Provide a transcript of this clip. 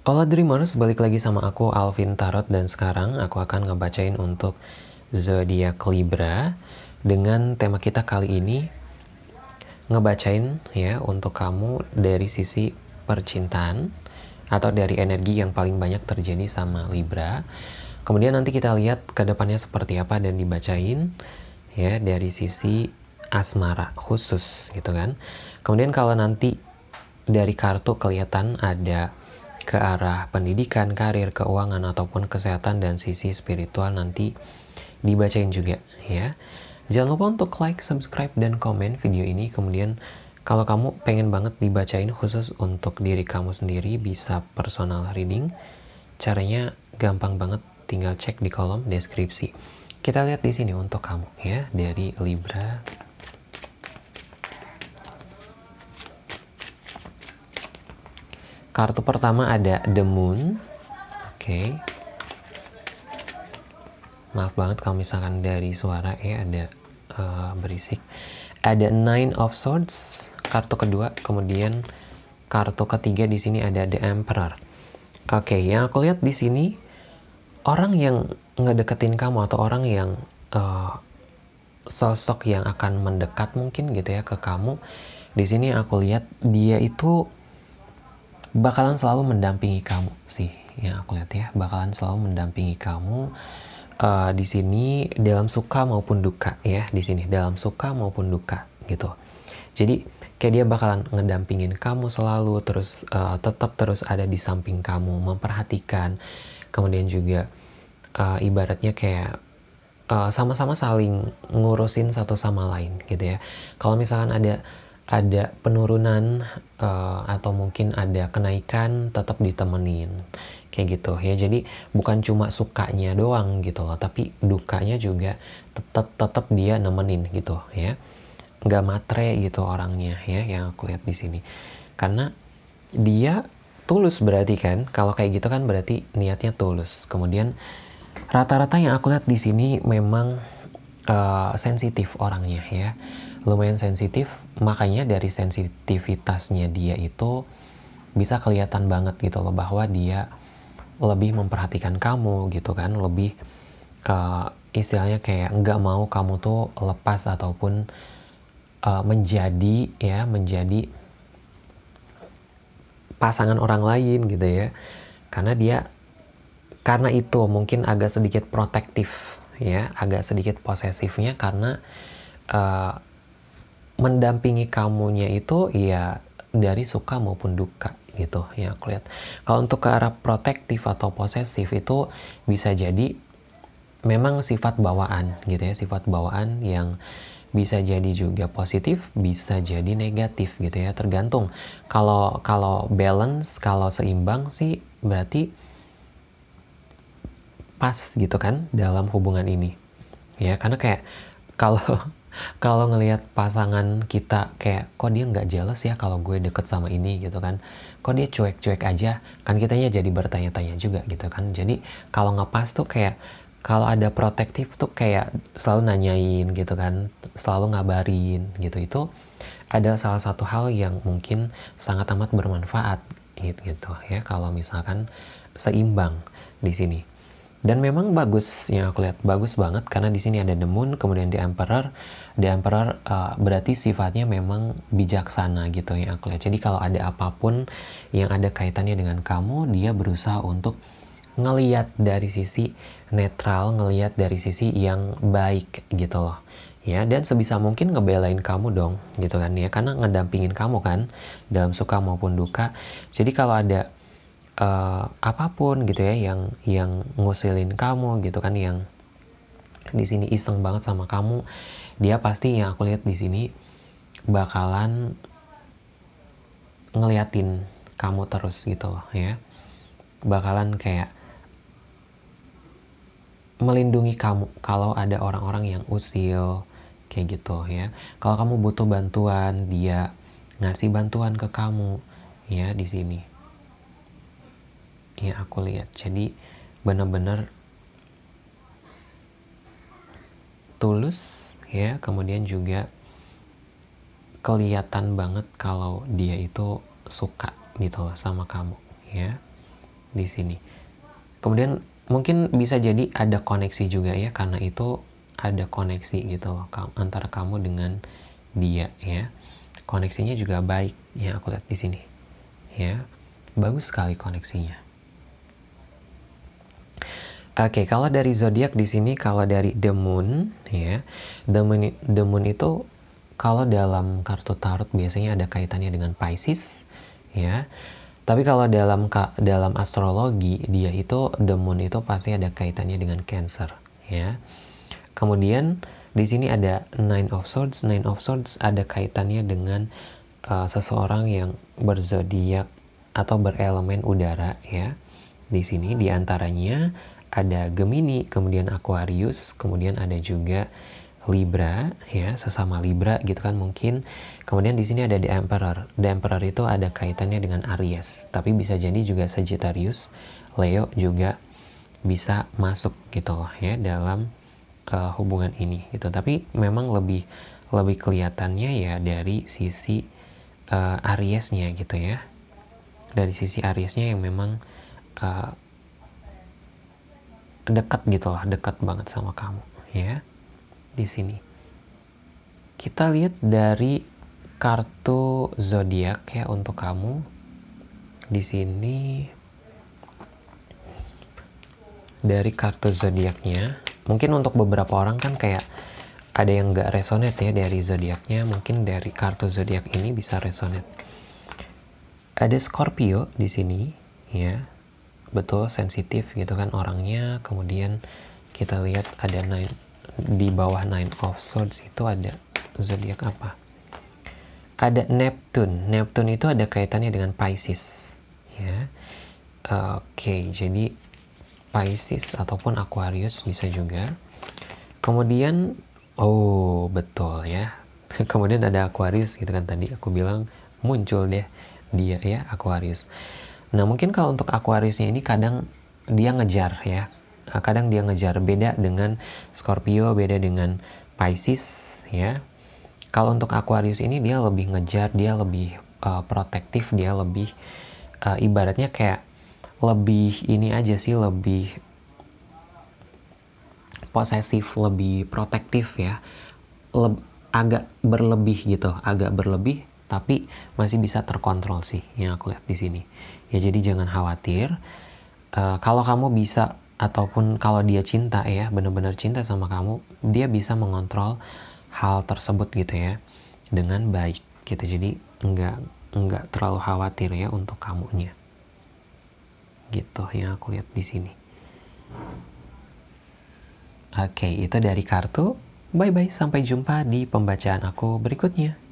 Hola Dreamers, balik lagi sama aku Alvin Tarot dan sekarang aku akan ngebacain untuk zodiak Libra dengan tema kita kali ini ngebacain ya untuk kamu dari sisi percintaan atau dari energi yang paling banyak terjadi sama Libra. Kemudian nanti kita lihat ke depannya seperti apa dan dibacain ya dari sisi asmara khusus gitu kan. Kemudian kalau nanti dari kartu kelihatan ada ke arah pendidikan, karir, keuangan, ataupun kesehatan dan sisi spiritual nanti dibacain juga ya. Jangan lupa untuk like, subscribe, dan komen video ini. Kemudian kalau kamu pengen banget dibacain khusus untuk diri kamu sendiri bisa personal reading. Caranya gampang banget, tinggal cek di kolom deskripsi. Kita lihat di sini untuk kamu ya dari Libra Kartu pertama ada The Moon. Oke. Okay. Maaf banget kalau misalkan dari suara ya ada uh, berisik. Ada Nine of Swords, kartu kedua. Kemudian kartu ketiga di sini ada The Emperor. Oke, okay, yang aku lihat di sini orang yang ngedeketin kamu atau orang yang uh, sosok yang akan mendekat mungkin gitu ya ke kamu. Di sini aku lihat dia itu bakalan selalu mendampingi kamu sih yang aku lihat ya. Bakalan selalu mendampingi kamu uh, di sini dalam suka maupun duka ya di sini. Dalam suka maupun duka gitu. Jadi kayak dia bakalan ngedampingin kamu selalu terus uh, tetap terus ada di samping kamu memperhatikan. Kemudian juga uh, ibaratnya kayak sama-sama uh, saling ngurusin satu sama lain gitu ya. Kalau misalkan ada ada penurunan uh, atau mungkin ada kenaikan tetap ditemenin. Kayak gitu ya. Jadi bukan cuma sukanya doang gitu loh tapi dukanya juga tetap tetap dia nemenin gitu ya. Nggak matre gitu orangnya ya yang aku lihat di sini. Karena dia tulus berarti kan? Kalau kayak gitu kan berarti niatnya tulus. Kemudian rata-rata yang aku lihat di sini memang uh, sensitif orangnya ya lumayan sensitif makanya dari sensitivitasnya dia itu bisa kelihatan banget gitu loh bahwa dia lebih memperhatikan kamu gitu kan lebih uh, istilahnya kayak nggak mau kamu tuh lepas ataupun uh, menjadi ya menjadi pasangan orang lain gitu ya. Karena dia karena itu mungkin agak sedikit protektif ya agak sedikit posesifnya karena uh, mendampingi kamunya itu ya dari suka maupun duka gitu ya aku lihat. Kalau untuk ke arah protektif atau posesif itu bisa jadi memang sifat bawaan gitu ya, sifat bawaan yang bisa jadi juga positif, bisa jadi negatif gitu ya, tergantung. Kalau kalau balance, kalau seimbang sih berarti pas gitu kan dalam hubungan ini. Ya, karena kayak kalau kalau ngelihat pasangan kita kayak kok dia nggak jelas ya kalau gue deket sama ini? gitu kan. Kok dia cuek-cuek aja? Kan kitanya jadi bertanya-tanya juga gitu kan. Jadi kalau ngepas tuh kayak kalau ada protektif tuh kayak selalu nanyain gitu kan selalu ngabarin gitu. Itu ada salah satu hal yang mungkin sangat amat bermanfaat gitu ya. Kalau misalkan seimbang di sini dan memang bagus yang aku lihat bagus banget karena di sini ada the moon kemudian the emperor. The emperor uh, berarti sifatnya memang bijaksana gitu yang aku lihat. Jadi kalau ada apa pun yang ada kaitannya dengan kamu dia berusaha untuk ngeliat dari sisi netral ngeliat dari sisi yang baik gitu loh. Ya dan sebisa mungkin ngebelain kamu dong gitu kan ya. Karena ngedampingin kamu kan dalam suka maupun duka. Jadi kalau ada uh, apa pun gitu ya yang yang ngusilin kamu gitu kan yang di sini iseng banget sama kamu dia pasti yang aku lihat di sini bakalan ngeliatin kamu terus gitu loh ya. Bakalan kayak melindungi kamu kalau ada orang-orang yang usil kayak gitu ya. Kalau kamu butuh bantuan dia ngasih bantuan ke kamu ya di sini yang aku lihat jadi benar-benar tulus ya kemudian juga kelihatan banget kalau dia itu suka gitu loh sama kamu ya di sini. Kemudian mungkin bisa jadi ada koneksi juga ya karena itu ada koneksi gitu loh antara kamu dengan dia ya. Koneksinya juga baik ya aku lihat di sini. Ya. Bagus sekali koneksinya. Oke, okay, kalau dari zodiak di sini kalau dari the moon ya. The moon, the moon itu kalau dalam kartu tarot biasanya ada kaitannya dengan Pisces ya. Tapi kalau dalam dalam astrologi dia itu the moon itu pasti ada kaitannya dengan Cancer ya. Kemudian di sini ada nine of swords. Nine of swords ada kaitannya dengan uh, seseorang yang berzodiak atau berelemen udara ya. Di sini di antaranya ada Gemini kemudian Aquarius kemudian ada juga Libra ya sesama Libra gitu kan mungkin. Kemudian di sini ada The Emperor. The Emperor itu ada kaitannya dengan Aries tapi bisa jadi juga Sagittarius Leo juga bisa masuk gitu loh ya dalam uh, hubungan ini gitu. Tapi memang lebih lebih kelihatannya ya dari sisi uh, Ariesnya gitu ya. Dari sisi Ariesnya yang memang uh, dekat gitu lah dekat banget sama kamu ya. Di sini. Kita lihat dari kartu zodiak ya untuk kamu. Di sini. Dari kartu zodiaknya. Mungkin untuk beberapa orang kan kayak ada yang nggak resonate ya dari zodiaknya. Mungkin dari kartu zodiak ini bisa resonate. Ada Scorpio di sini ya betul sensitif gitu kan orangnya kemudian kita lihat ada nine di bawah Nine of Swords itu ada zodiak apa? Ada Neptune. Neptune itu ada kaitannya dengan Pisces. Ya. Oke, okay, jadi Pisces ataupun Aquarius bisa juga. Kemudian, oh betul ya. Kemudian ada Aquarius gitu kan tadi aku bilang muncul deh dia ya Aquarius. Nah mungkin kalau untuk Aquariusnya ini kadang dia ngejar ya. Ah, kadang dia ngejar. Beda dengan Scorpio beda dengan Pisces ya. Kalau untuk Aquarius ini dia lebih ngejar dia lebih uh, protektif dia lebih uh, ibaratnya kayak lebih ini aja sih lebih posesif lebih protektif ya. Leb, agak berlebih gitu agak berlebih tapi masih bisa terkontrol sih yang aku lihat di sini. Ya jadi jangan khawatir. Uh, kalau kamu bisa ataupun kalau dia cinta ya benar-benar cinta sama kamu dia bisa mengontrol hal tersebut gitu ya dengan baik gitu. Jadi enggak enggak terlalu khawatir ya untuk kamunya. Gitu yang aku lihat di sini. Oke itu dari kartu. Bye bye sampai jumpa di pembacaan aku berikutnya